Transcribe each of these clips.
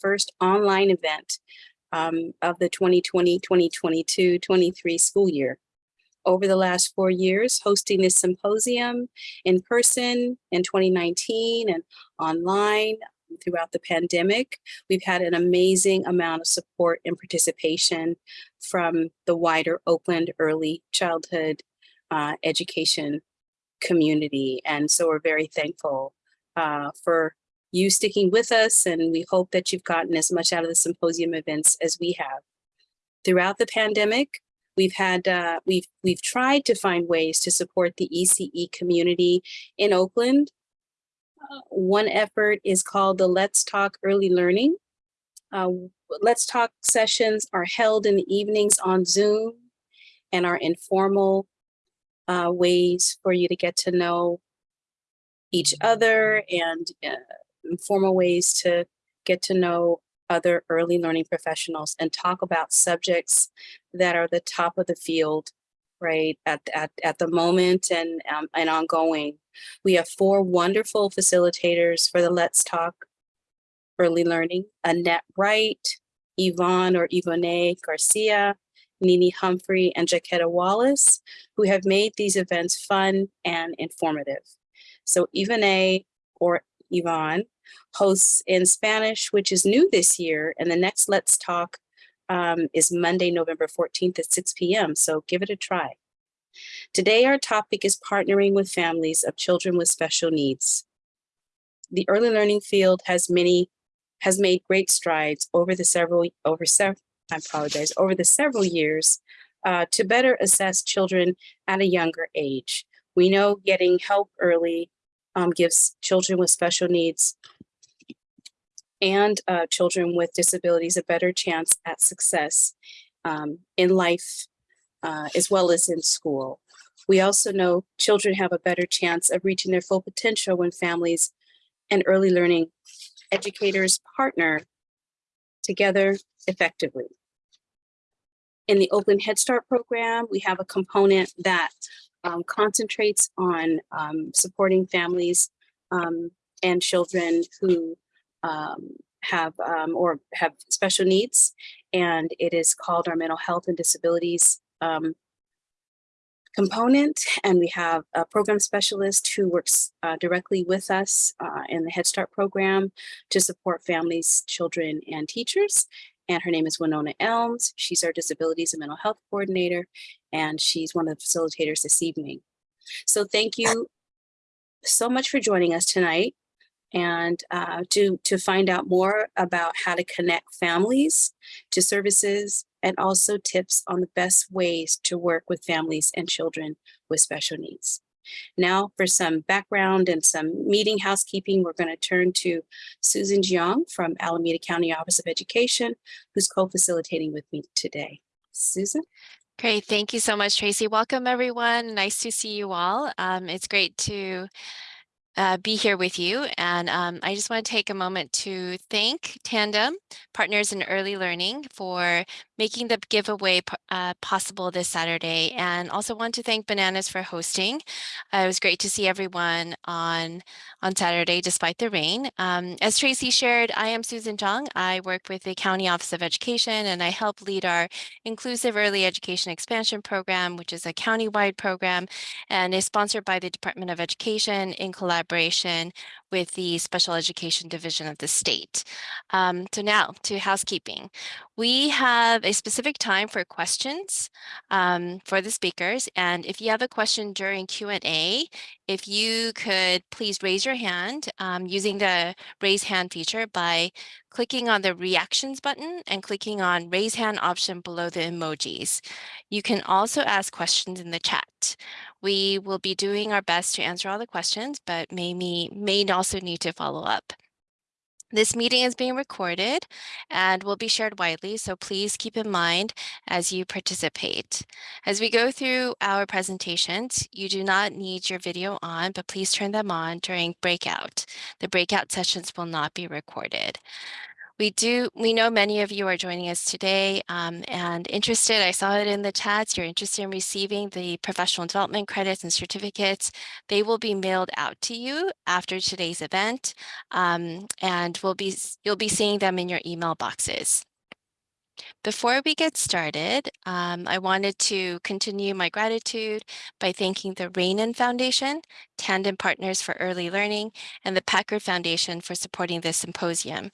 first online event um, of the 2020, 2022, 23 school year. Over the last four years, hosting this symposium in person in 2019 and online throughout the pandemic, we've had an amazing amount of support and participation from the wider Oakland early childhood uh, education community. And so we're very thankful uh, for you sticking with us and we hope that you've gotten as much out of the symposium events as we have. Throughout the pandemic, we've had uh, we've we've tried to find ways to support the ECE community in Oakland. Uh, one effort is called the Let's Talk Early Learning. Uh, Let's Talk sessions are held in the evenings on Zoom and are informal uh, ways for you to get to know each other and uh, informal ways to get to know other early learning professionals and talk about subjects that are the top of the field right at, at, at the moment and, um, and ongoing. We have four wonderful facilitators for the Let's Talk Early Learning, Annette Wright, Yvonne or Yvonne Garcia, Nini Humphrey, and Jaquetta Wallace, who have made these events fun and informative. So Yvonne or Yvonne hosts in Spanish, which is new this year. And the next Let's Talk um, is Monday, November 14th at 6 p.m. So give it a try. Today, our topic is partnering with families of children with special needs. The early learning field has many, has made great strides over the several, over several, I apologize, over the several years uh, to better assess children at a younger age. We know getting help early um, gives children with special needs and uh, children with disabilities a better chance at success um, in life uh, as well as in school. We also know children have a better chance of reaching their full potential when families and early learning educators partner together effectively. In the Oakland Head Start program, we have a component that um, concentrates on um, supporting families um, and children who um, have um, or have special needs. And it is called our mental health and disabilities um, component. And we have a program specialist who works uh, directly with us uh, in the Head Start program to support families, children, and teachers and her name is Winona Elms. She's our disabilities and mental health coordinator, and she's one of the facilitators this evening. So thank you so much for joining us tonight and uh, to, to find out more about how to connect families to services and also tips on the best ways to work with families and children with special needs. Now for some background and some meeting housekeeping, we're going to turn to Susan Jiang from Alameda County Office of Education, who's co-facilitating with me today. Susan? Great. Thank you so much, Tracy. Welcome, everyone. Nice to see you all. Um, it's great to uh, be here with you. And um, I just want to take a moment to thank Tandem Partners in Early Learning for making the giveaway uh, possible this Saturday and also want to thank Bananas for hosting. Uh, it was great to see everyone on, on Saturday despite the rain. Um, as Tracy shared, I am Susan Zhang. I work with the County Office of Education and I help lead our Inclusive Early Education Expansion Program, which is a county-wide program and is sponsored by the Department of Education in collaboration with the Special Education Division of the state. Um, so now to housekeeping. We have a specific time for questions um, for the speakers. And if you have a question during Q&A, if you could please raise your hand um, using the raise hand feature by clicking on the reactions button and clicking on raise hand option below the emojis. You can also ask questions in the chat. We will be doing our best to answer all the questions, but may, may also need to follow up. This meeting is being recorded and will be shared widely, so please keep in mind as you participate. As we go through our presentations, you do not need your video on, but please turn them on during breakout. The breakout sessions will not be recorded. We do, we know many of you are joining us today um, and interested. I saw it in the chats. You're interested in receiving the professional development credits and certificates. They will be mailed out to you after today's event um, and we'll be, you'll be seeing them in your email boxes. Before we get started, um, I wanted to continue my gratitude by thanking the Rainin Foundation, Tandem Partners for Early Learning, and the Packard Foundation for supporting this symposium.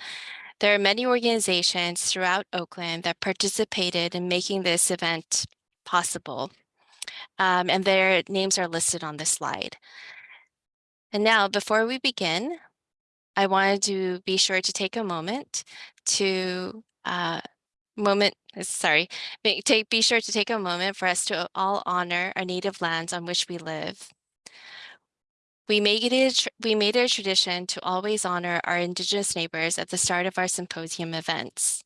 There are many organizations throughout Oakland that participated in making this event possible, um, and their names are listed on the slide. And now, before we begin, I wanted to be sure to take a moment to uh, moment, sorry, be, take, be sure to take a moment for us to all honor our native lands on which we live. We made, it a, we made it a tradition to always honor our Indigenous neighbors at the start of our symposium events.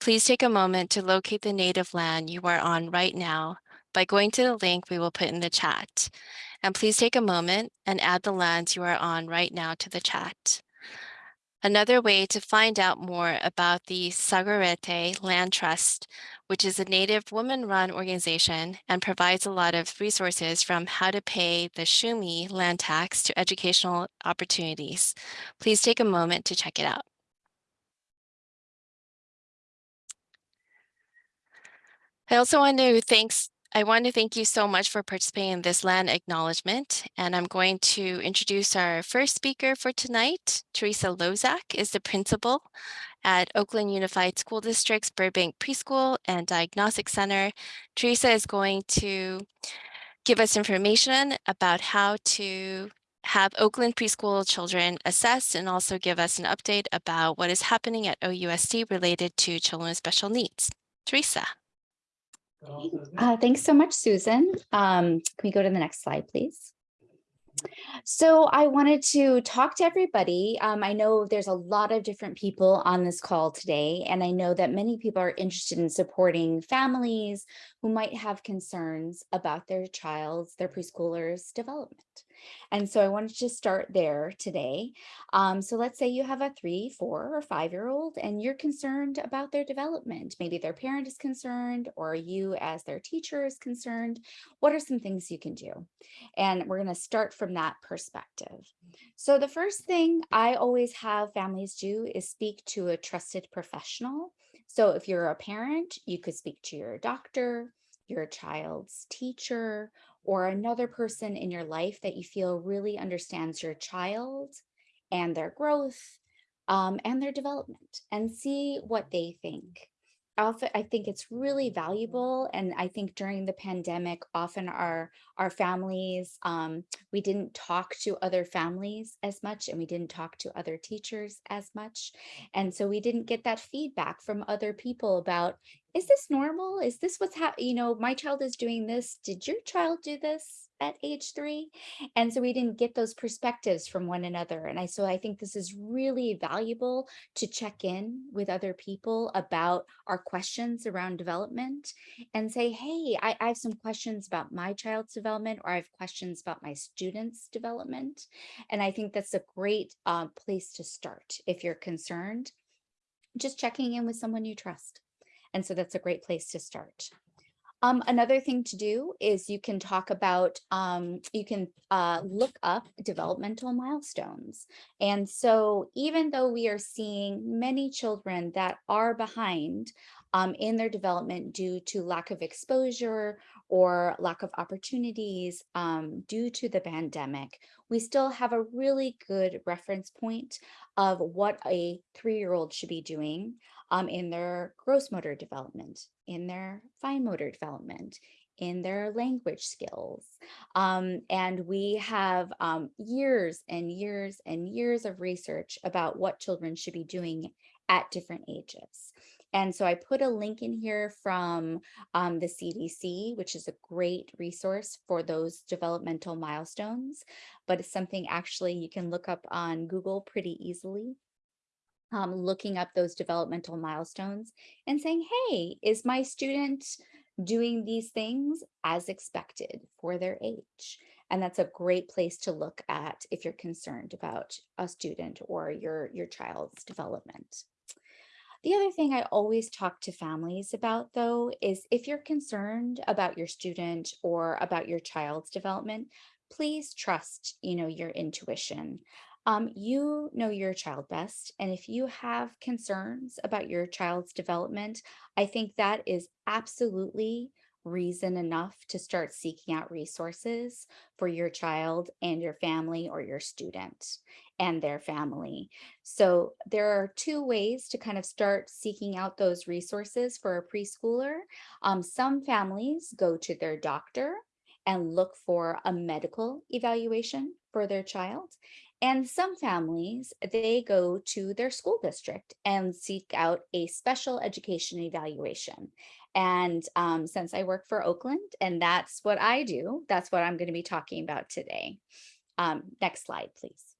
Please take a moment to locate the native land you are on right now by going to the link we will put in the chat. And please take a moment and add the lands you are on right now to the chat. Another way to find out more about the Sogorea Te' Land Trust, which is a Native woman-run organization and provides a lot of resources from how to pay the Shuumi land tax to educational opportunities. Please take a moment to check it out. I also want to thanks I want to thank you so much for participating in this land acknowledgement, and I'm going to introduce our first speaker for tonight. Teresa Lozak is the principal at Oakland Unified School District's Burbank Preschool and Diagnostic Center. Teresa is going to give us information about how to have Oakland preschool children assessed and also give us an update about what is happening at OUSD related to children with special needs. Teresa. Uh, thanks so much, Susan. Um, can we go to the next slide, please? So I wanted to talk to everybody. Um, I know there's a lot of different people on this call today, and I know that many people are interested in supporting families who might have concerns about their child's, their preschooler's development. And so I wanted to start there today. Um, so let's say you have a three, four, or five-year-old and you're concerned about their development. Maybe their parent is concerned or you as their teacher is concerned. What are some things you can do? And we're going to start from that perspective. So the first thing I always have families do is speak to a trusted professional. So if you're a parent, you could speak to your doctor, your child's teacher, or another person in your life that you feel really understands your child and their growth um, and their development and see what they think. Often, I think it's really valuable. And I think during the pandemic, often our, our families, um, we didn't talk to other families as much and we didn't talk to other teachers as much. And so we didn't get that feedback from other people about, is this normal? Is this what's happening? You know, my child is doing this. Did your child do this at age three? And so we didn't get those perspectives from one another. And I so I think this is really valuable to check in with other people about our questions around development and say, hey, I, I have some questions about my child's development or I have questions about my students' development. And I think that's a great uh, place to start if you're concerned. Just checking in with someone you trust. And so that's a great place to start. Um, another thing to do is you can talk about, um, you can uh, look up developmental milestones. And so even though we are seeing many children that are behind um, in their development due to lack of exposure or lack of opportunities um, due to the pandemic, we still have a really good reference point of what a three-year-old should be doing um, in their gross motor development, in their fine motor development, in their language skills. Um, and we have um, years and years and years of research about what children should be doing at different ages. And so I put a link in here from um, the CDC, which is a great resource for those developmental milestones, but it's something actually you can look up on Google pretty easily um, looking up those developmental milestones and saying, hey, is my student doing these things as expected for their age? And that's a great place to look at if you're concerned about a student or your, your child's development. The other thing I always talk to families about though is if you're concerned about your student or about your child's development, please trust, you know, your intuition. Um, you know your child best, and if you have concerns about your child's development, I think that is absolutely reason enough to start seeking out resources for your child and your family or your student and their family. So there are two ways to kind of start seeking out those resources for a preschooler. Um, some families go to their doctor and look for a medical evaluation for their child. And some families, they go to their school district and seek out a special education evaluation. And um, since I work for Oakland and that's what I do, that's what I'm going to be talking about today. Um, next slide, please.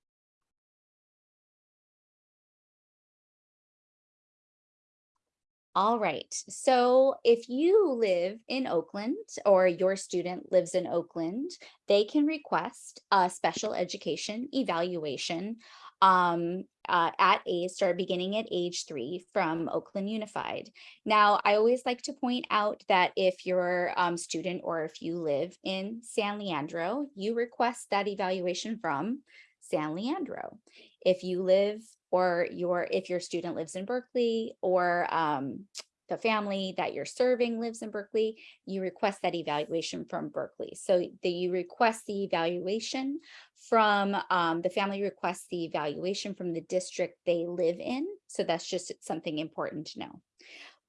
All right, so if you live in Oakland or your student lives in Oakland, they can request a special education evaluation um, uh, at age, start beginning at age three from Oakland Unified. Now, I always like to point out that if your um, student or if you live in San Leandro, you request that evaluation from San Leandro. If you live or your if your student lives in Berkeley or um, the family that you're serving lives in Berkeley, you request that evaluation from Berkeley. So the, you request the evaluation from um, the family requests the evaluation from the district they live in. So that's just something important to know.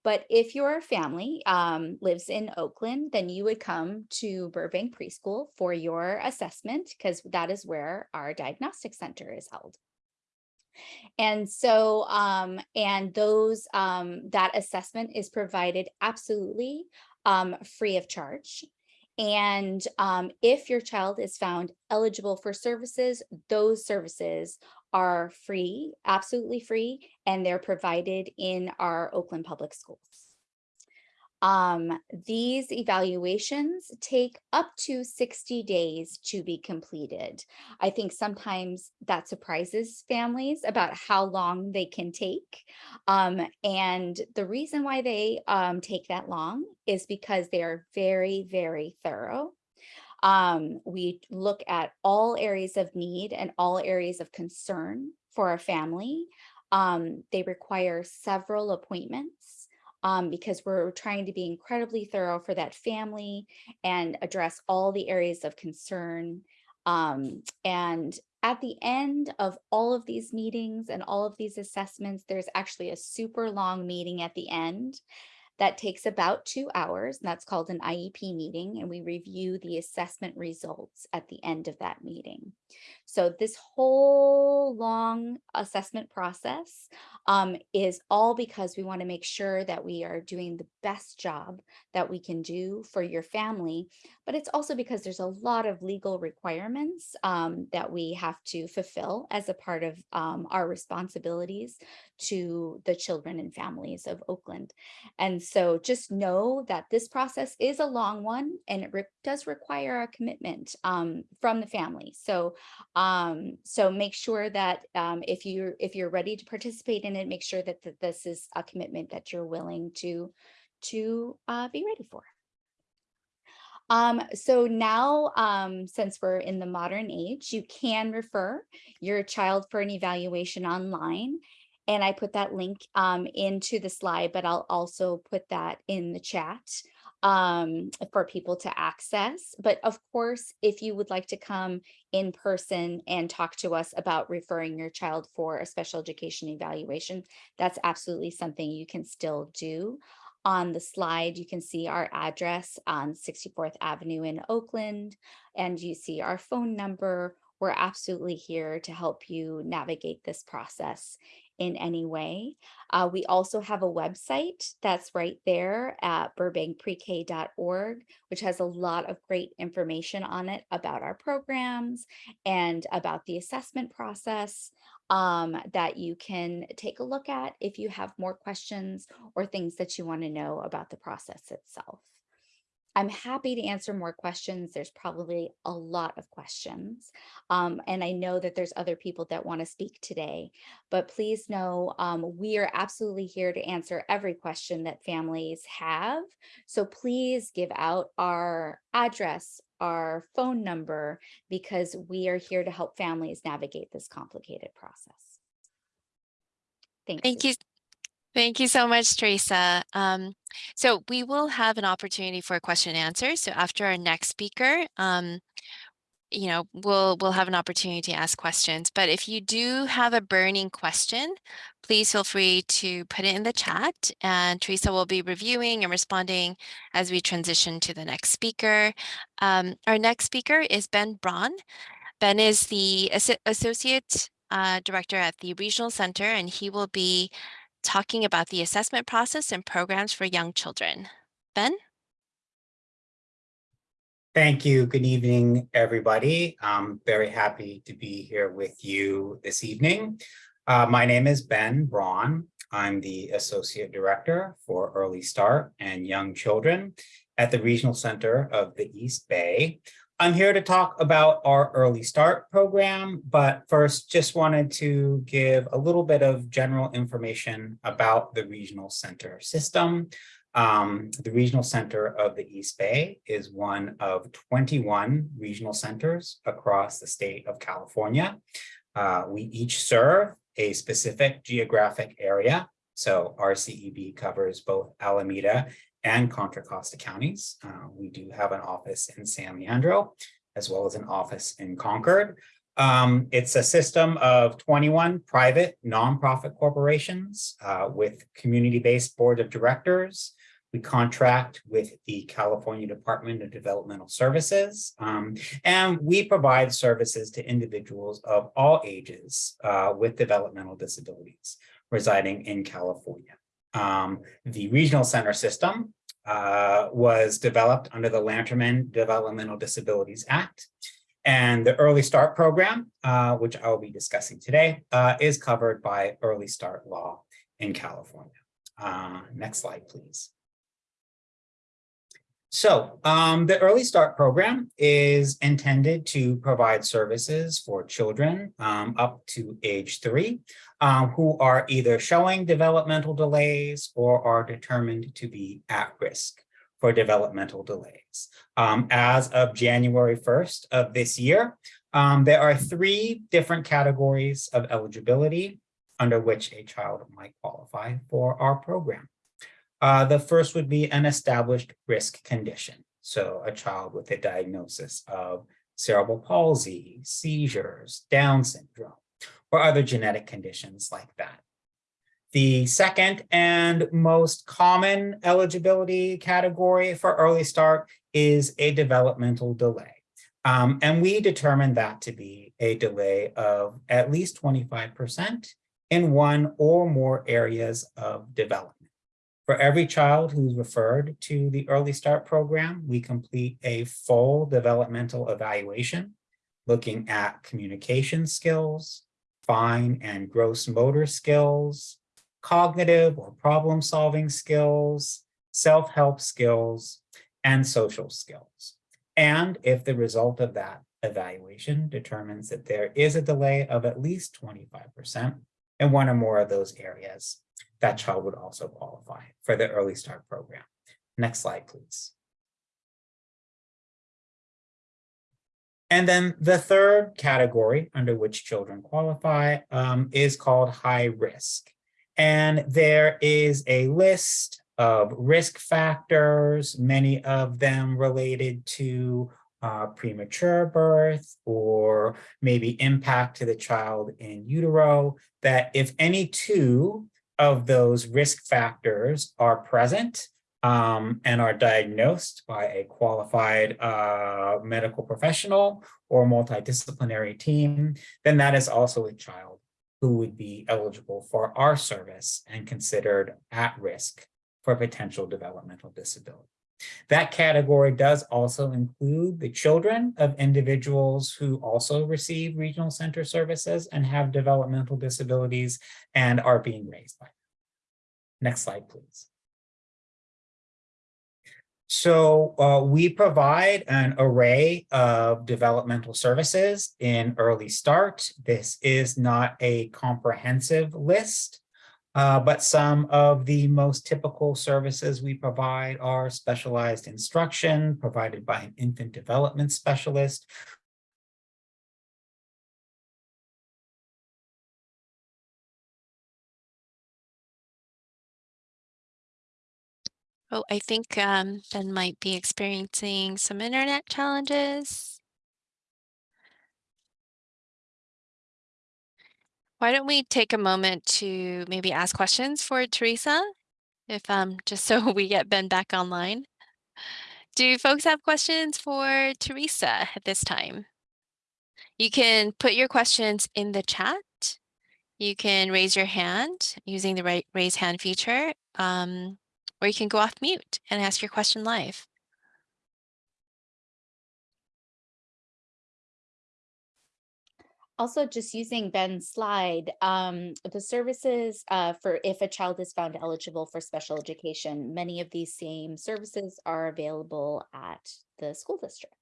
But if your family um, lives in Oakland, then you would come to Burbank Preschool for your assessment because that is where our diagnostic center is held. And so, um, and those, um, that assessment is provided absolutely um, free of charge. And um, if your child is found eligible for services, those services are free, absolutely free, and they're provided in our Oakland Public Schools. Um, these evaluations take up to 60 days to be completed. I think sometimes that surprises families about how long they can take. Um, and the reason why they um, take that long is because they are very, very thorough. Um, we look at all areas of need and all areas of concern for a family. Um, they require several appointments um, because we're trying to be incredibly thorough for that family and address all the areas of concern. Um, and at the end of all of these meetings and all of these assessments, there's actually a super long meeting at the end that takes about two hours, and that's called an IEP meeting, and we review the assessment results at the end of that meeting. So this whole long assessment process um, is all because we want to make sure that we are doing the best job that we can do for your family, but it's also because there's a lot of legal requirements um, that we have to fulfill as a part of um, our responsibilities to the children and families of Oakland. And so just know that this process is a long one and it re does require a commitment um, from the family. So um, so make sure that um, if you're if you're ready to participate in it, make sure that, this is a commitment that you're willing to to uh, be ready for. Um, so now, um, since we're in the modern age, you can refer your child for an evaluation online. And I put that link um, into the slide, but I'll also put that in the chat um, for people to access. But of course, if you would like to come in person and talk to us about referring your child for a special education evaluation, that's absolutely something you can still do. On the slide, you can see our address on 64th Avenue in Oakland, and you see our phone number. We're absolutely here to help you navigate this process in any way. Uh, we also have a website that's right there at burbankprek.org, which has a lot of great information on it about our programs and about the assessment process um, that you can take a look at if you have more questions or things that you want to know about the process itself. I'm happy to answer more questions. There's probably a lot of questions. Um, and I know that there's other people that want to speak today, but please know um, we are absolutely here to answer every question that families have. So please give out our address, our phone number, because we are here to help families navigate this complicated process. Thanks. Thank you. Thank you so much, Teresa. Um, so we will have an opportunity for a question and answer. So after our next speaker, um, you know, we'll we'll have an opportunity to ask questions. But if you do have a burning question, please feel free to put it in the chat and Teresa will be reviewing and responding as we transition to the next speaker. Um, our next speaker is Ben Braun. Ben is the Associate uh, Director at the Regional Center and he will be talking about the assessment process and programs for young children. Ben? Thank you. Good evening, everybody. I'm very happy to be here with you this evening. Uh, my name is Ben Braun. I'm the Associate Director for Early Start and Young Children at the Regional Center of the East Bay. I'm here to talk about our Early Start program, but first just wanted to give a little bit of general information about the Regional Center system. Um, the Regional Center of the East Bay is one of 21 regional centers across the state of California. Uh, we each serve a specific geographic area. So RCEB covers both Alameda and Contra Costa counties. Uh, we do have an office in San Leandro, as well as an office in Concord. Um, it's a system of 21 private nonprofit corporations uh, with community-based board of directors. We contract with the California Department of Developmental Services, um, and we provide services to individuals of all ages uh, with developmental disabilities residing in California. Um, the regional center system uh, was developed under the Lanterman Developmental Disabilities Act. And the Early Start program, uh, which I will be discussing today, uh, is covered by Early Start law in California. Uh, next slide, please. So um, the Early Start program is intended to provide services for children um, up to age three um, who are either showing developmental delays or are determined to be at risk for developmental delays. Um, as of January 1st of this year, um, there are three different categories of eligibility under which a child might qualify for our program. Uh, the first would be an established risk condition. So a child with a diagnosis of cerebral palsy, seizures, Down syndrome, or other genetic conditions like that. The second and most common eligibility category for early start is a developmental delay. Um, and we determined that to be a delay of at least 25% in one or more areas of development. For every child who's referred to the Early Start program, we complete a full developmental evaluation, looking at communication skills, fine and gross motor skills, cognitive or problem-solving skills, self-help skills, and social skills. And if the result of that evaluation determines that there is a delay of at least 25% in one or more of those areas, that child would also qualify for the Early Start program. Next slide, please. And then the third category under which children qualify um, is called high risk. And there is a list of risk factors, many of them related to uh, premature birth or maybe impact to the child in utero, that if any two of those risk factors are present um, and are diagnosed by a qualified uh, medical professional or multidisciplinary team, then that is also a child who would be eligible for our service and considered at risk for potential developmental disability. That category does also include the children of individuals who also receive regional center services and have developmental disabilities and are being raised by them. Next slide, please. So uh, we provide an array of developmental services in Early Start. This is not a comprehensive list, uh, but some of the most typical services we provide are specialized instruction provided by an infant development specialist, Oh, I think um, Ben might be experiencing some internet challenges. Why don't we take a moment to maybe ask questions for Teresa? If um, just so we get Ben back online. Do folks have questions for Teresa at this time? You can put your questions in the chat. You can raise your hand using the right raise hand feature. Um, or you can go off mute and ask your question live. Also, just using Ben's slide, um, the services uh, for if a child is found eligible for special education, many of these same services are available at the school district.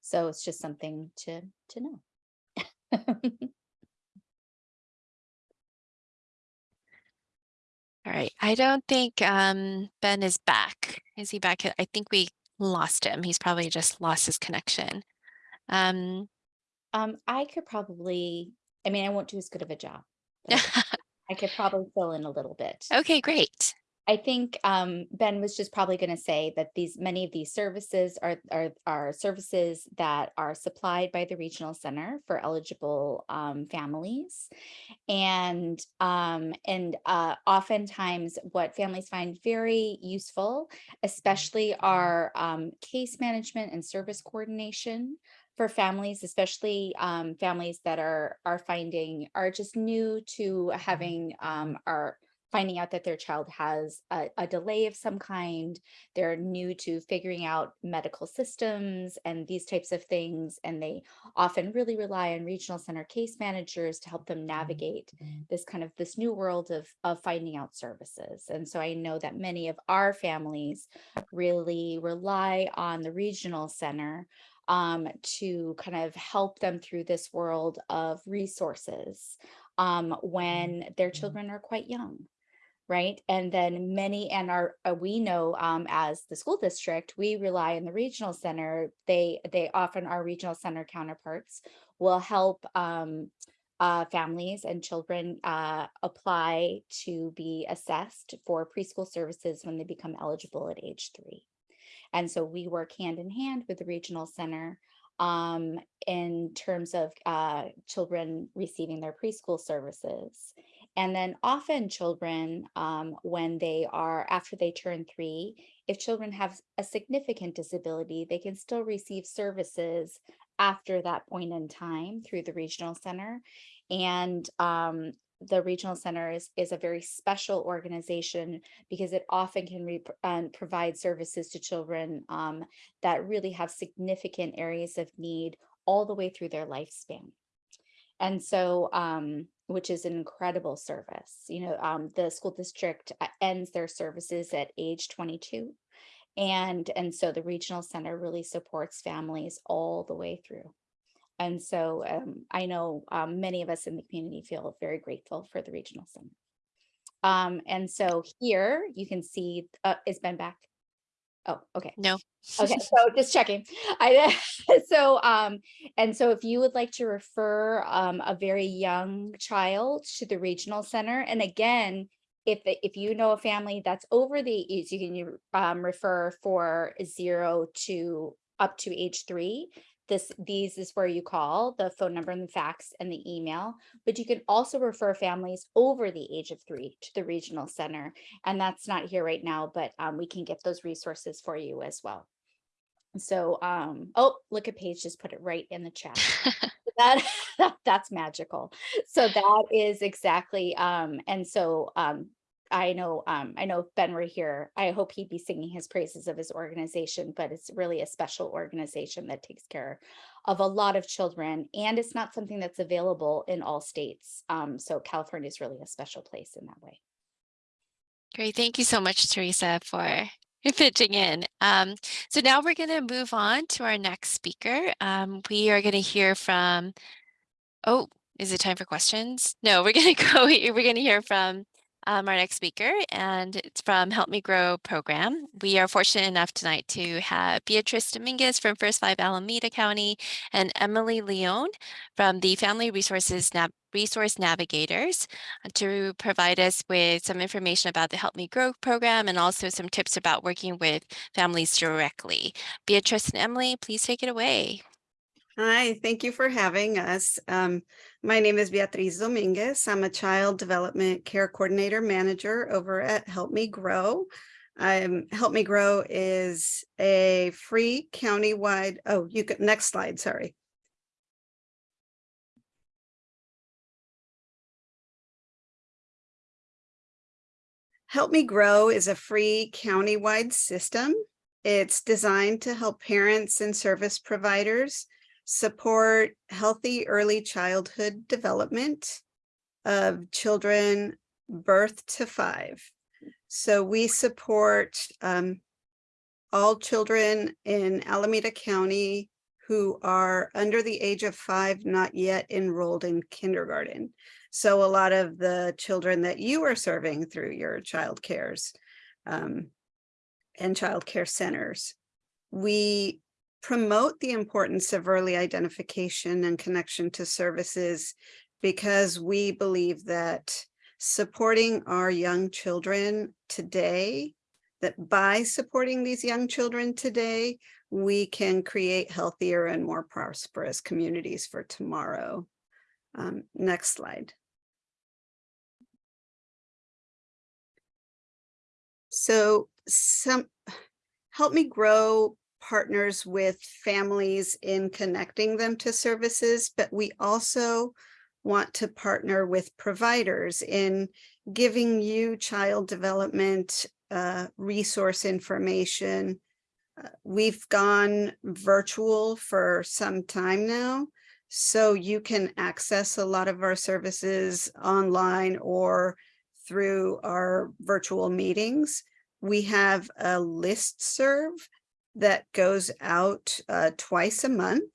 So it's just something to to know. All right, I don't think um, Ben is back. Is he back? I think we lost him. He's probably just lost his connection. Um, Um, I could probably, I mean, I won't do as good of a job. I could- I could probably fill in a little bit. okay, great. I think um, Ben was just probably going to say that these many of these services are, are are services that are supplied by the regional center for eligible um, families, and um, and uh, oftentimes what families find very useful, especially our um, case management and service coordination for families, especially um, families that are are finding are just new to having um, are finding out that their child has a, a delay of some kind. They're new to figuring out medical systems and these types of things. And they often really rely on regional center case managers to help them navigate this kind of this new world of, of finding out services. And so I know that many of our families really rely on the regional center um, to kind of help them through this world of resources um, when their children are quite young right? And then many, and our, uh, we know um, as the school district, we rely on the regional center. They, they often, our regional center counterparts will help um, uh, families and children uh, apply to be assessed for preschool services when they become eligible at age three. And so we work hand in hand with the regional center um, in terms of uh, children receiving their preschool services. And then often children, um, when they are after they turn three, if children have a significant disability, they can still receive services after that point in time through the regional center. And um, the regional center is, a very special organization because it often can um, provide services to children um, that really have significant areas of need all the way through their lifespan. And so, um, which is an incredible service. You know, um, the school district uh, ends their services at age 22. And, and so the regional center really supports families all the way through. And so um, I know um, many of us in the community feel very grateful for the regional center. Um, and so here you can see, uh, is Ben back? Oh, okay. No. Okay, so just checking. I so um and so if you would like to refer um a very young child to the regional center, and again, if if you know a family that's over the age, you can um refer for zero to up to age three. This these is where you call the phone number and the fax and the email, but you can also refer families over the age of three to the regional center. And that's not here right now, but um, we can get those resources for you as well. So, um, oh, look at Paige just put it right in the chat. that, that's magical. So that is exactly, um, and so um, I know, um, I know if Ben were here, I hope he'd be singing his praises of his organization, but it's really a special organization that takes care of a lot of children. And it's not something that's available in all states. Um, so California is really a special place in that way. Great. Thank you so much, Teresa, for pitching in. Um, so now we're going to move on to our next speaker. Um, we are going to hear from, oh, is it time for questions? No, we're going to go, we're going to hear from um, our next speaker, and it's from Help Me Grow program. We are fortunate enough tonight to have Beatrice Dominguez from First Five Alameda County and Emily Leone from the Family Resources Nav Resource Navigators to provide us with some information about the Help Me Grow program and also some tips about working with families directly. Beatrice and Emily, please take it away. Hi, thank you for having us. Um, my name is Beatriz Dominguez. I'm a Child Development Care Coordinator Manager over at Help Me Grow. Um, Help Me Grow is a free countywide, oh, you can, next slide, sorry. Help Me Grow is a free countywide system. It's designed to help parents and service providers support healthy early childhood development of children birth to five. So we support um, all children in Alameda County who are under the age of five, not yet enrolled in kindergarten. So a lot of the children that you are serving through your child cares um, and child care centers. We promote the importance of early identification and connection to services because we believe that supporting our young children today, that by supporting these young children today, we can create healthier and more prosperous communities for tomorrow. Um, next slide. So some help me grow partners with families in connecting them to services, but we also want to partner with providers in giving you child development uh, resource information. Uh, we've gone virtual for some time now, so you can access a lot of our services online or through our virtual meetings. We have a list serve that goes out uh, twice a month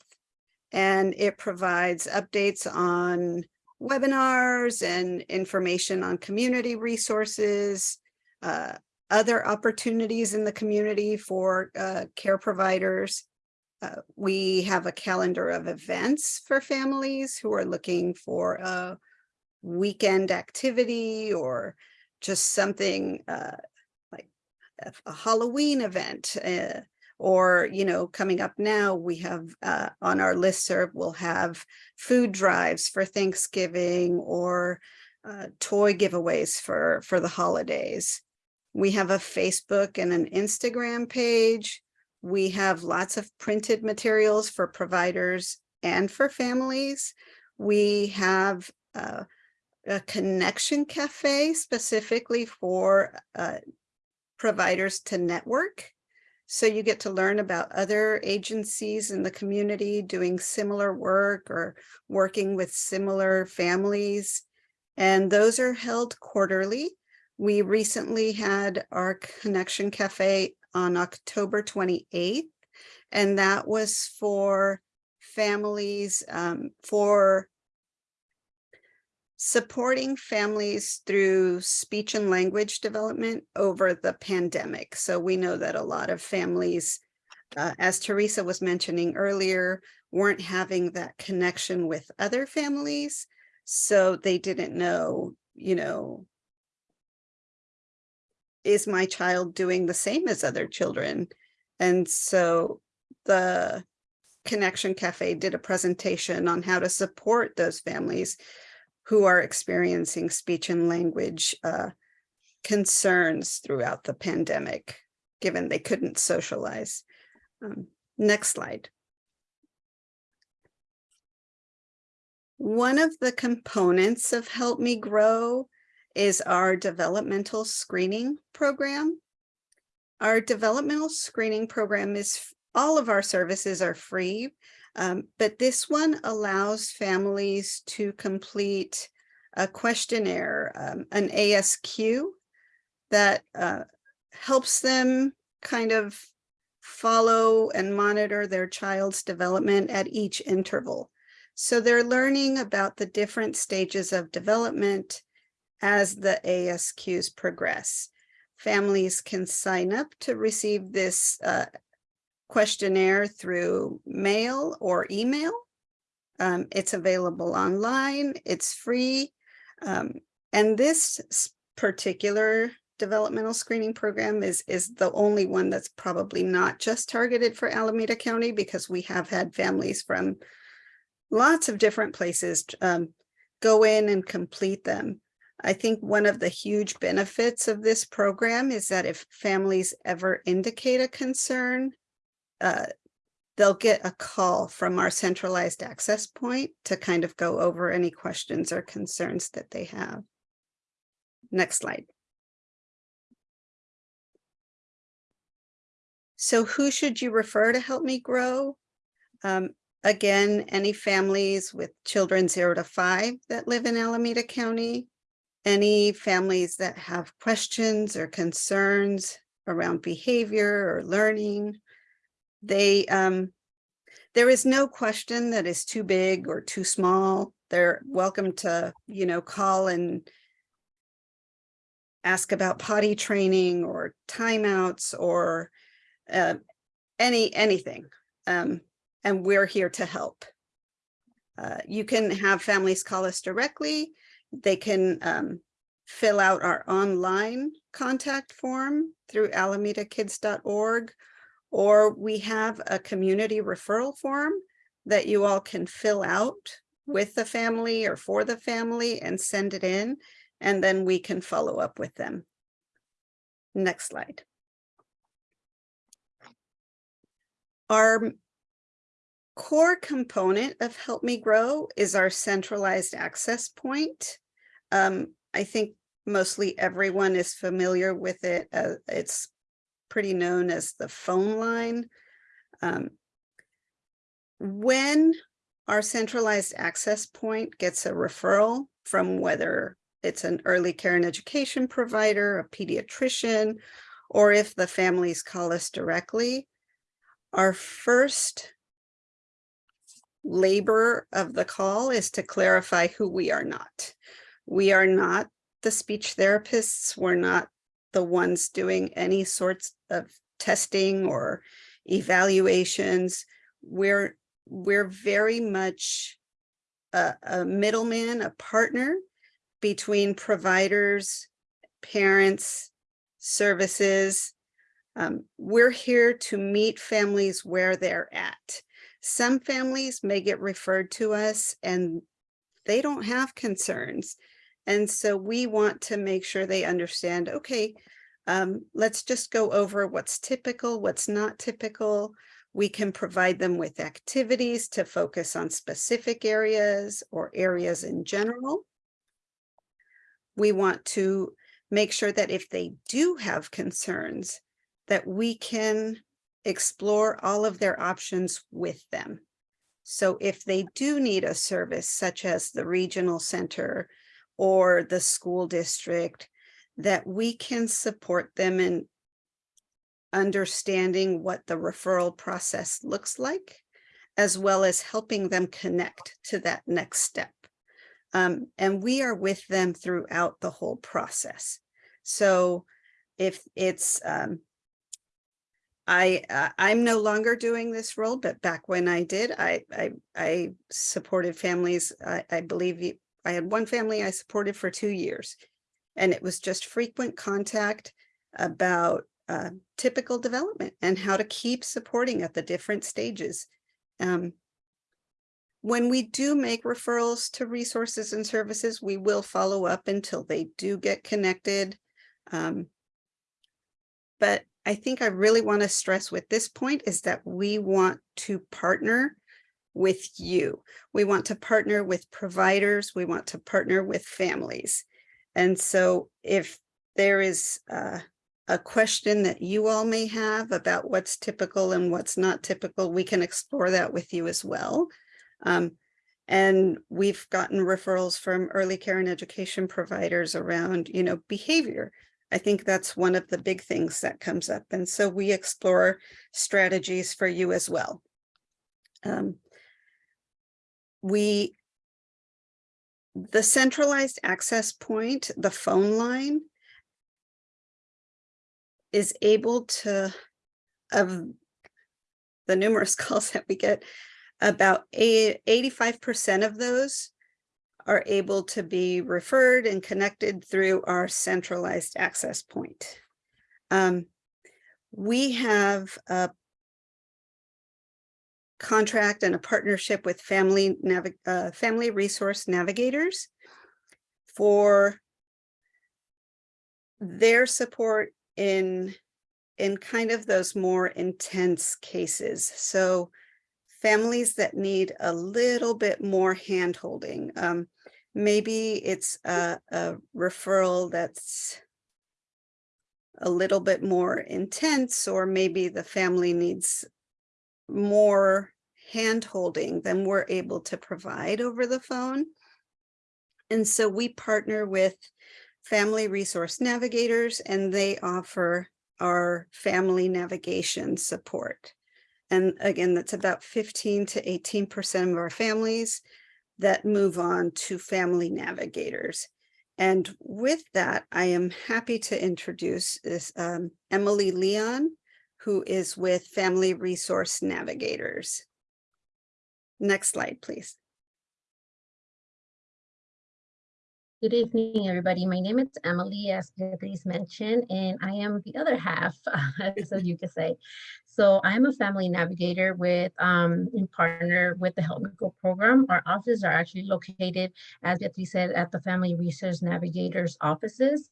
and it provides updates on webinars and information on community resources, uh, other opportunities in the community for uh, care providers. Uh, we have a calendar of events for families who are looking for a weekend activity or just something uh, like a, Halloween event uh, or, you know, coming up now, we have uh, on our list serve, we'll have food drives for Thanksgiving or uh, toy giveaways for, for the holidays. We have a Facebook and an Instagram page. We have lots of printed materials for providers and for families. We have uh, a connection cafe specifically for uh, providers to network. So you get to learn about other agencies in the community doing similar work or working with similar families. And those are held quarterly. We recently had our Connection Cafe on October 28th, and that was for families um, for supporting families through speech and language development over the pandemic. So we know that a lot of families, uh, as Teresa was mentioning earlier, weren't having that connection with other families. So they didn't know, you know, is my child doing the same as other children? And so the Connection Cafe did a presentation on how to support those families who are experiencing speech and language uh, concerns throughout the pandemic, given they couldn't socialize. Um, next slide. One of the components of Help Me Grow is our developmental screening program. Our developmental screening program is, all of our services are free, um, but this one allows families to complete a questionnaire, um, an ASQ that uh, helps them kind of follow and monitor their child's development at each interval. So they're learning about the different stages of development as the ASQs progress. Families can sign up to receive this uh, questionnaire through mail or email. Um, it's available online, it's free. Um, and this particular developmental screening program is, is the only one that's probably not just targeted for Alameda County because we have had families from lots of different places um, go in and complete them. I think one of the huge benefits of this program is that if families ever indicate a concern, uh, they'll get a call from our centralized access point to kind of go over any questions or concerns that they have. Next slide. So who should you refer to help me grow? Um, again, any families with children zero to five that live in Alameda County, any families that have questions or concerns around behavior or learning. They, um, there is no question that is too big or too small. They're welcome to, you know, call and ask about potty training or timeouts or uh, any, anything. Um, and we're here to help. Uh, you can have families call us directly. They can um, fill out our online contact form through alamedakids.org, or we have a community referral form that you all can fill out with the family or for the family and send it in, and then we can follow up with them. Next slide. Our core component of Help Me Grow is our centralized access point. Um, I think mostly everyone is familiar with it. Uh, it's pretty known as the phone line. Um, when our centralized access point gets a referral from whether it's an early care and education provider, a pediatrician, or if the families call us directly, our first labor of the call is to clarify who we are not. We are not the speech therapists. We're not the ones doing any sorts of testing or evaluations. We're, we're very much a, a middleman, a partner between providers, parents, services. Um, we're here to meet families where they're at. Some families may get referred to us and they don't have concerns. And so we want to make sure they understand, okay, um, let's just go over what's typical, what's not typical. We can provide them with activities to focus on specific areas or areas in general. We want to make sure that if they do have concerns, that we can explore all of their options with them. So if they do need a service such as the regional center or the school district, that we can support them in understanding what the referral process looks like, as well as helping them connect to that next step. Um, and we are with them throughout the whole process. So if it's um, I, uh, I'm no longer doing this role, but back when I did, I, I, I supported families. I, I believe you- I had one family I supported for two years. And it was just frequent contact about uh, typical development and how to keep supporting at the different stages. Um, when we do make referrals to resources and services, we will follow up until they do get connected. Um, but I think I really want to stress with this point is that we want to partner with you. We want to partner with providers. We want to partner with families. And so if there is uh, a question that you all may have about what's typical and what's not typical, we can explore that with you as well. Um, and we've gotten referrals from early care and education providers around, you know, behavior I think that's one of the big things that comes up. And so we explore strategies for you as well. Um, we the centralized access point, the phone line is able to, of the numerous calls that we get, about eighty-five percent of those are able to be referred and connected through our centralized access point. Um, we have a contract and a partnership with Family Navi uh, Family Resource Navigators for their support in in kind of those more intense cases. So families that need a little bit more handholding. Um, maybe it's a, a referral that's a little bit more intense, or maybe the family needs more handholding than we're able to provide over the phone. And so we partner with Family Resource Navigators and they offer our family navigation support. And again, that's about 15 to 18% of our families that move on to family navigators. And with that, I am happy to introduce this um, Emily Leon, who is with Family Resource Navigators. Next slide, please. Good evening, everybody. My name is Emily, as Beatriz mentioned, and I am the other half, so you could say. So I'm a family navigator with, um, in partner with the Help Me Grow program. Our offices are actually located, as Beatriz said, at the Family Resource Navigators offices.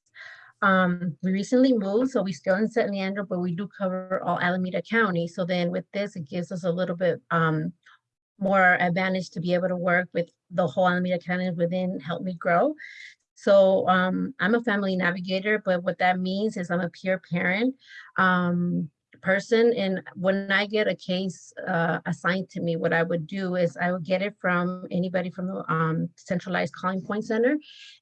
Um, we recently moved, so we still in San Leandro, but we do cover all Alameda County. So then with this, it gives us a little bit um, more advantage to be able to work with the whole Alameda County within Help Me Grow. So um, I'm a family navigator, but what that means is I'm a peer parent. Um, person and when I get a case uh, assigned to me, what I would do is I would get it from anybody from the um, centralized calling point center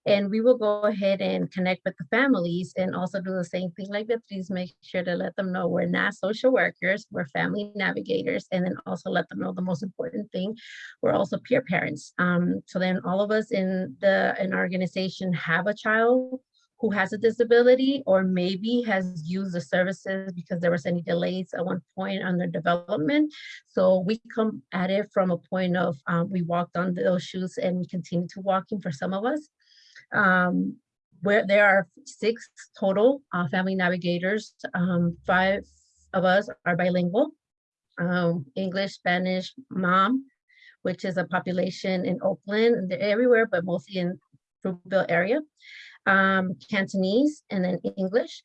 and we will go ahead and connect with the families and also do the same thing like Beatriz, make sure to let them know we're not social workers, we're family navigators and then also let them know the most important thing, we're also peer parents. Um, so then all of us in the our organization have a child who has a disability or maybe has used the services because there was any delays at one point on their development. So we come at it from a point of um, we walked on those shoes and we continue to walking for some of us. Um, where there are six total uh, family navigators, um, five of us are bilingual, um, English, Spanish, Mam, which is a population in Oakland, they're everywhere, but mostly in Fruitvale area um, Cantonese, and then English.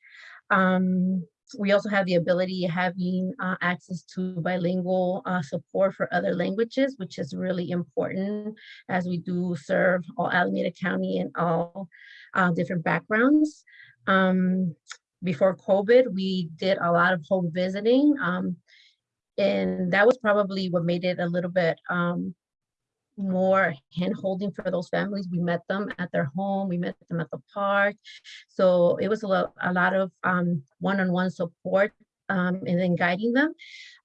Um, we also have the ability having uh, access to bilingual uh, support for other languages, which is really important as we do serve all Alameda County and all uh, different backgrounds. Um, before COVID, we did a lot of home visiting. Um, and that was probably what made it a little bit um, more hand holding for those families. We met them at their home, we met them at the park. So it was a lot, a lot of um, one-on-one -on -one support um, and then guiding them.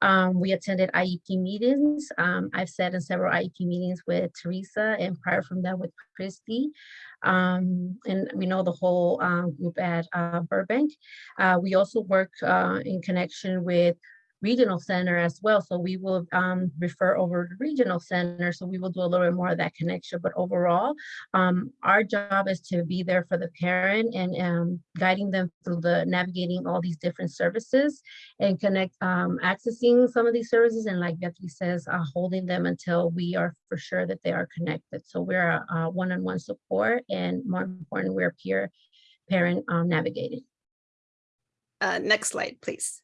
Um, we attended IEP meetings. Um, I've sat in several IEP meetings with Teresa and prior from that with Christy. Um, and we know the whole um, group at uh, Burbank. Uh, we also work uh, in connection with regional center as well. So we will um, refer over to regional center. So we will do a little bit more of that connection. But overall, um, our job is to be there for the parent and um, guiding them through the navigating all these different services and connect, um, accessing some of these services. And like Beatriz says, uh, holding them until we are for sure that they are connected. So we're a one-on-one -on -one support and more important, we're peer parent um, navigating. Uh, next slide, please.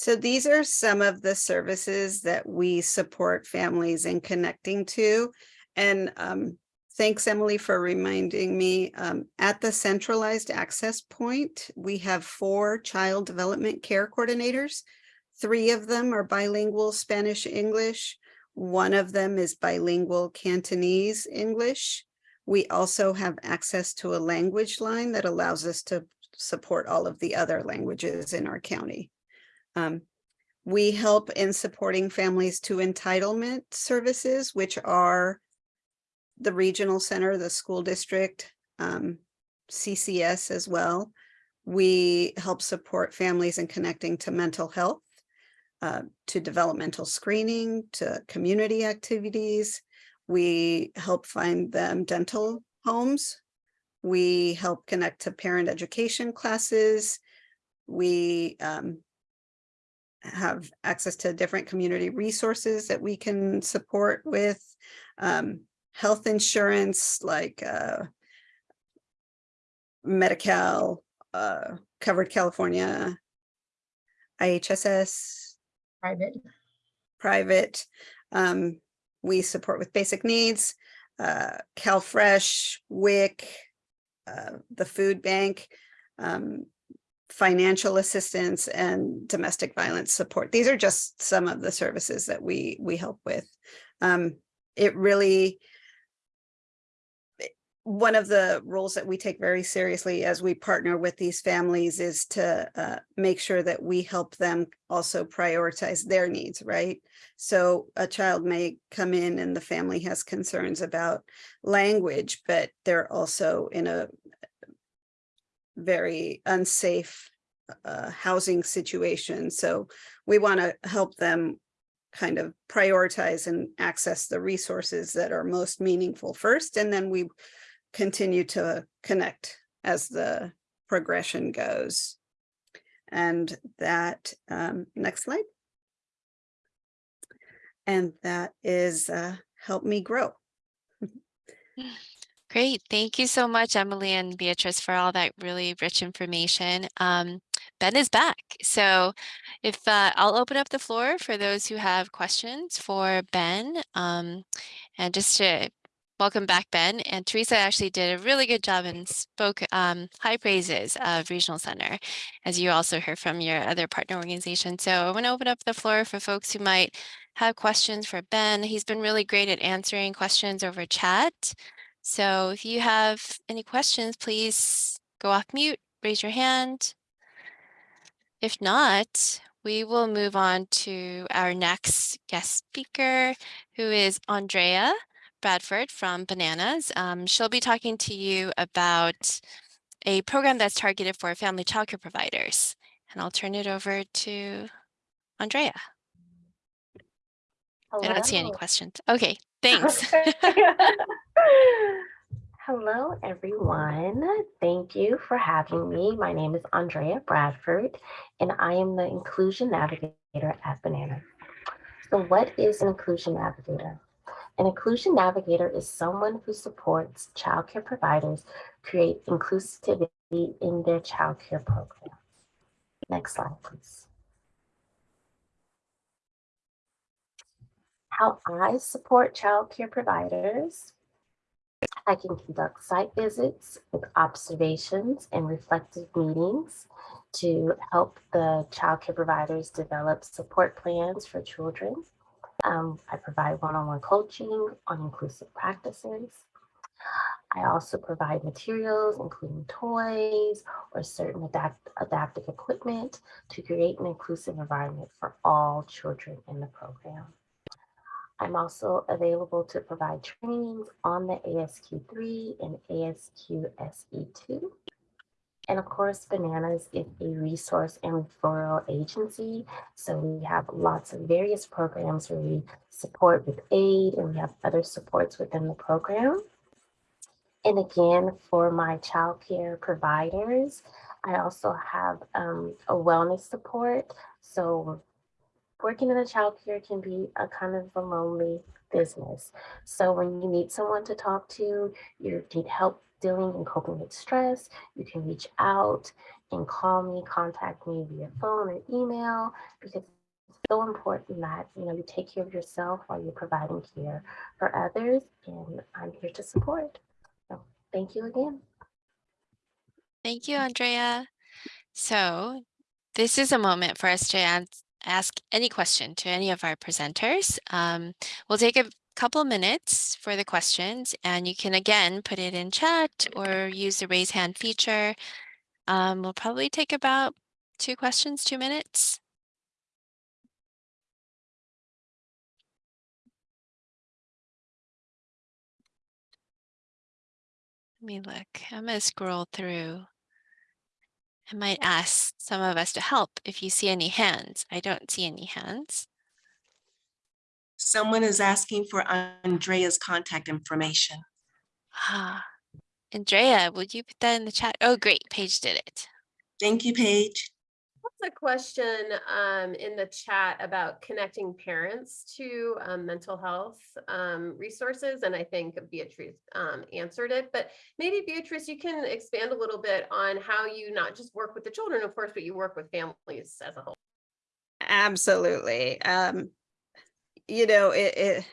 So these are some of the services that we support families in connecting to. And um, thanks, Emily, for reminding me. Um, at the centralized access point, we have four child development care coordinators. Three of them are bilingual Spanish English. One of them is bilingual Cantonese English. We also have access to a language line that allows us to support all of the other languages in our county. Um, we help in supporting families to entitlement services, which are the regional center, the school district, um, CCS as well. We help support families in connecting to mental health, uh, to developmental screening, to community activities. We help find them dental homes. We help connect to parent education classes. We um, have access to different community resources that we can support with um, health insurance like uh, Medi-Cal, uh, Covered California, IHSS, Private. private. Um, we support with basic needs, uh, CalFresh, WIC, uh, the food bank, um, financial assistance and domestic violence support. These are just some of the services that we, we help with. Um, it really, one of the roles that we take very seriously as we partner with these families is to uh, make sure that we help them also prioritize their needs, right? So a child may come in and the family has concerns about language, but they're also in a very unsafe uh, housing situation. So we want to help them kind of prioritize and access the resources that are most meaningful first, and then we continue to connect as the progression goes. And that, um, next slide. And that is uh, Help Me Grow. Great. Thank you so much, Emily and Beatrice, for all that really rich information. Um, ben is back. So if uh, I'll open up the floor for those who have questions for Ben. Um, and just to welcome back, Ben. And Teresa actually did a really good job and spoke um, high praises of Regional Center, as you also heard from your other partner organization. So I want to open up the floor for folks who might have questions for Ben. He's been really great at answering questions over chat. So if you have any questions, please go off mute, raise your hand. If not, we will move on to our next guest speaker, who is Andrea Bradford from Bananas. Um, she'll be talking to you about a program that's targeted for family childcare providers. And I'll turn it over to Andrea. I don't see any questions. Okay, thanks. Hello, everyone. Thank you for having me. My name is Andrea Bradford, and I am the Inclusion Navigator at Banana. So what is an Inclusion Navigator? An Inclusion Navigator is someone who supports childcare providers create inclusivity in their childcare program. Next slide, please. How I support childcare providers I can conduct site visits with observations and reflective meetings to help the childcare providers develop support plans for children. Um, I provide one-on-one coaching on inclusive practices. I also provide materials, including toys or certain adapt adaptive equipment to create an inclusive environment for all children in the program. I'm also available to provide trainings on the ASQ3 and ASQ SE2. And of course, Bananas is a resource and referral agency. So we have lots of various programs where we support with aid and we have other supports within the program. And again, for my childcare providers, I also have um, a wellness support. So working in a child care can be a kind of a lonely business. So when you need someone to talk to, you need help dealing and coping with stress, you can reach out and call me, contact me via phone or email because it's so important that you know you take care of yourself while you're providing care for others and I'm here to support. So thank you again. Thank you, Andrea. So this is a moment for us to ask any question to any of our presenters. Um, we'll take a couple minutes for the questions and you can again put it in chat or use the raise hand feature. Um, we'll probably take about two questions, two minutes. Let me look. I'm gonna scroll through. I might ask some of us to help if you see any hands. I don't see any hands. Someone is asking for Andrea's contact information. Ah, Andrea, would you put that in the chat? Oh, great. Paige did it. Thank you, Paige. A question um, in the chat about connecting parents to um, mental health um, resources, and I think Beatrice um, answered it. But maybe Beatrice, you can expand a little bit on how you not just work with the children, of course, but you work with families as a whole. Absolutely. Um, you know, it, it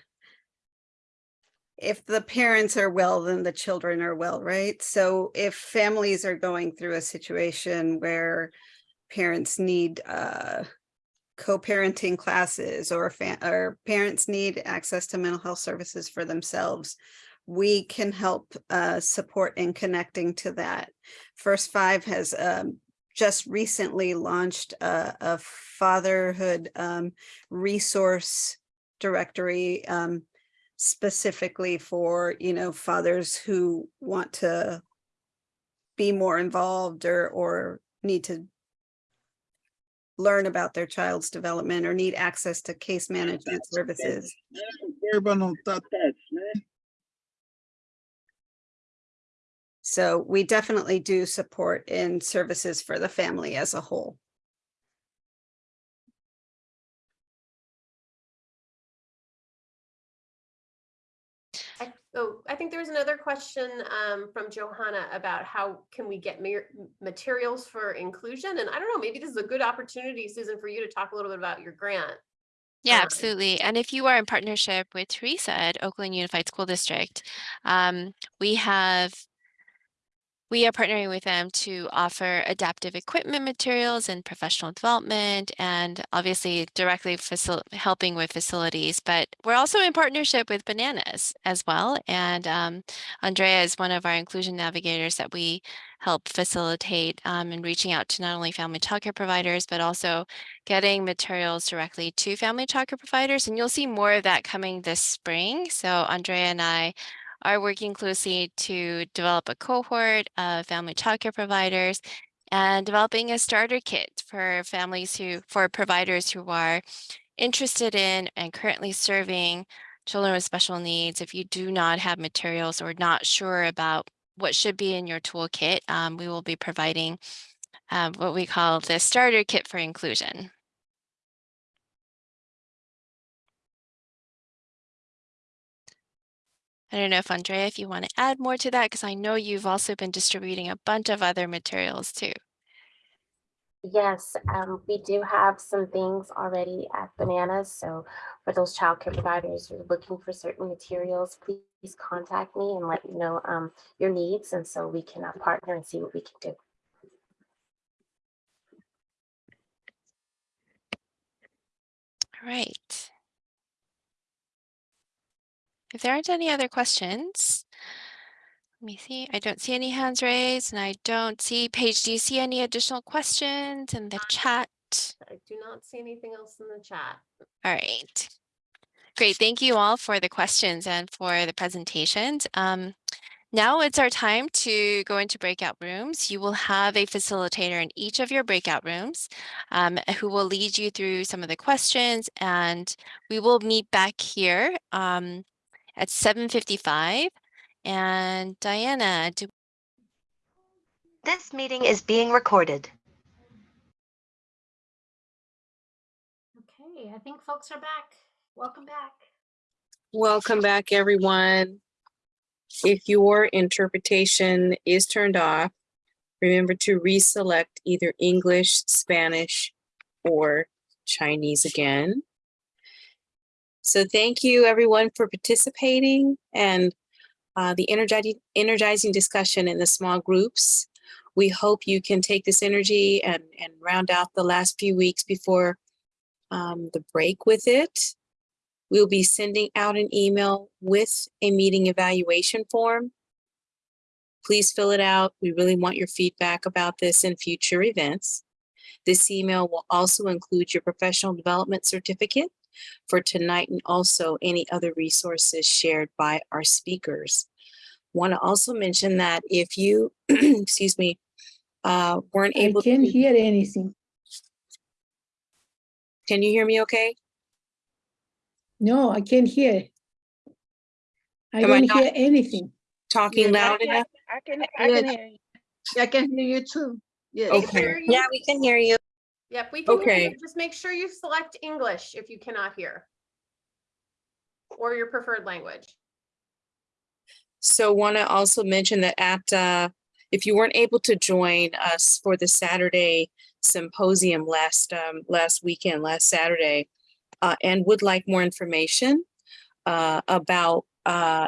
if the parents are well, then the children are well, right? So if families are going through a situation where parents need uh co-parenting classes or or parents need access to mental health services for themselves, we can help uh support in connecting to that. First Five has um just recently launched a, a fatherhood um, resource directory um, specifically for, you know, fathers who want to be more involved or, or need to learn about their child's development or need access to case management services. So we definitely do support in services for the family as a whole. Oh, I think there was another question um, from Johanna about how can we get materials for inclusion? And I don't know, maybe this is a good opportunity, Susan, for you to talk a little bit about your grant. Yeah, Um, absolutely. And if you are in partnership with Teresa at Oakland Unified School District, um, we have we are partnering with them to offer adaptive equipment materials and professional development and obviously directly helping with facilities. But we're also in partnership with Bananas as well. And um, Andrea is one of our inclusion navigators that we help facilitate um, in reaching out to not only family childcare providers, but also getting materials directly to family childcare providers. And you'll see more of that coming this spring. So Andrea and I are working closely to develop a cohort of family childcare providers and developing a starter kit for families who, for providers who are interested in and currently serving children with special needs. If you do not have materials or not sure about what should be in your toolkit, um, we will be providing um, what we call the starter kit for inclusion. I don't know if Andrea, if you want to add more to that, because I know you've also been distributing a bunch of other materials too. Yes, um, we do have some things already at Bananas. So for those childcare providers who are looking for certain materials, please contact me and let me know um, your needs. And so we can uh, partner and see what we can do. All right. If there aren't any other questions, let me see. I don't see any hands raised and I don't see, Paige, do you see any additional questions in the chat? I do not see anything else in the chat. All right. Great. Thank you all for the questions and for the presentations. Um, now it's our time to go into breakout rooms. You will have a facilitator in each of your breakout rooms um, who will lead you through some of the questions and we will meet back here um, at 7.55. And Diana, do This meeting is being recorded. Okay, I think folks are back. Welcome back. Welcome back, everyone. If your interpretation is turned off, remember to reselect either English, Spanish, or Chinese again. So thank you, everyone, for participating and uh, the energizing, energizing discussion in the small groups. We hope you can take this energy and, and round out the last few weeks before um, the break with it. We'll be sending out an email with a meeting evaluation form. Please fill it out. We really want your feedback about this in future events. This email will also include your professional development certificate for tonight and also any other resources shared by our speakers. Want to also mention that if you, excuse me, uh, weren't able, I able. can't to hear anything. Can you hear me okay? No, I can't hear. I Am I don't not- hear anything. Talking loud enough? I can, I can hear you. I can hear you too. Yes. Okay. Yeah, we can hear you. Yep, we can hear you. Just make sure you select English if you cannot hear. Or your preferred language. So want to also mention that at, uh, if you weren't able to join us for the Saturday symposium last, um, last weekend, last Saturday, uh, and would like more information, uh, about, uh,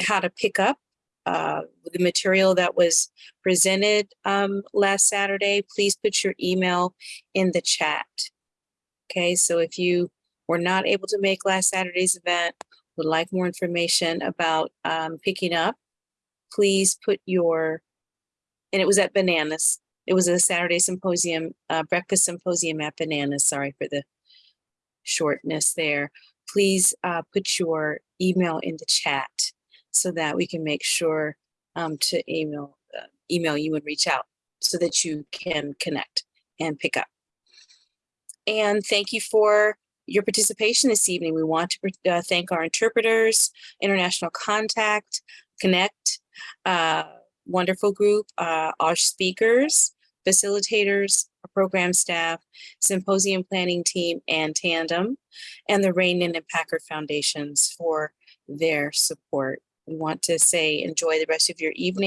how to pick up, uh, the material that was presented, um, last Saturday, please put your email in the chat. Okay, so if you were not able to make last Saturday's event, would like more information about um, picking up, please put your, and it was at Bananas. It was a Saturday symposium, uh, breakfast symposium at Bananas. Sorry for the shortness there. Please uh, put your email in the chat so that we can make sure um, to email uh, email you and reach out so that you can connect and pick up. And thank you for your participation this evening. We want to uh, thank our interpreters, International Contact, Connect, uh, wonderful group, uh, our speakers, facilitators, our program staff, symposium planning team, and Tandem, and the Rainin and Packard Foundations for their support. We want to say enjoy the rest of your evening.